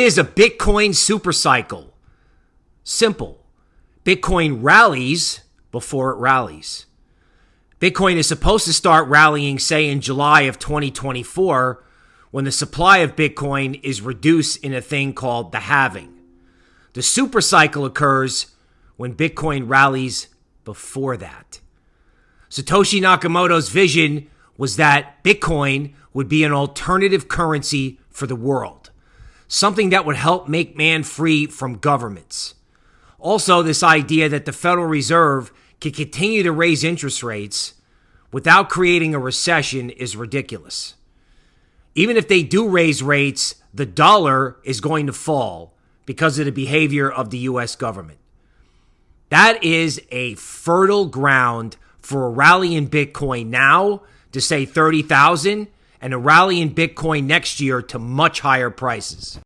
is a Bitcoin supercycle. Simple. Bitcoin rallies before it rallies. Bitcoin is supposed to start rallying, say, in July of 2024, when the supply of Bitcoin is reduced in a thing called the halving. The supercycle occurs when Bitcoin rallies before that. Satoshi Nakamoto's vision was that Bitcoin would be an alternative currency for the world, something that would help make man free from governments. Also, this idea that the Federal Reserve can continue to raise interest rates without creating a recession is ridiculous. Even if they do raise rates, the dollar is going to fall because of the behavior of the US government. That is a fertile ground for a rally in Bitcoin now to say 30,000 and a rally in Bitcoin next year to much higher prices.